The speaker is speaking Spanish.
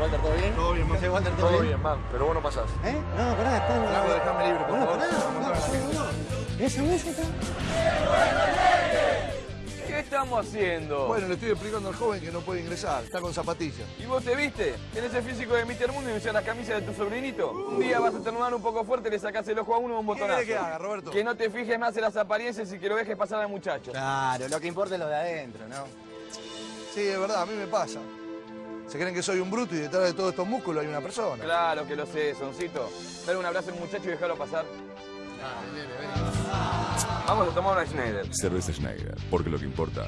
Walter, ¿todo bien? Todo bien. ¿Qué Walter, todo, Todo bien? bien, man, pero vos no pasás. ¿Eh? No, pará, está... Flaco, dejame libre, por Bueno, favor. ¿Esa música? ¿Qué estamos haciendo? Bueno, le estoy explicando al joven que no puede ingresar, está con zapatillas. ¿Y vos te viste? Tenés el físico de Mr. Mundo y usás las camisas de tu sobrinito. Un día vas a estornudar un poco fuerte, le sacás el ojo a uno y un botonazo. querés que haga, Roberto? Que no te fijes más en las apariencias y que lo dejes pasar al muchacho. Claro, lo que importa es lo de adentro, ¿no? Sí, es verdad, a mí me pasa. Se creen que soy un bruto y detrás de todos estos músculos hay una persona. Claro que lo sé, Soncito. Dale un abrazo al muchacho y déjalo pasar. Vamos a tomar una Schneider. Cerveza Schneider, porque lo que importa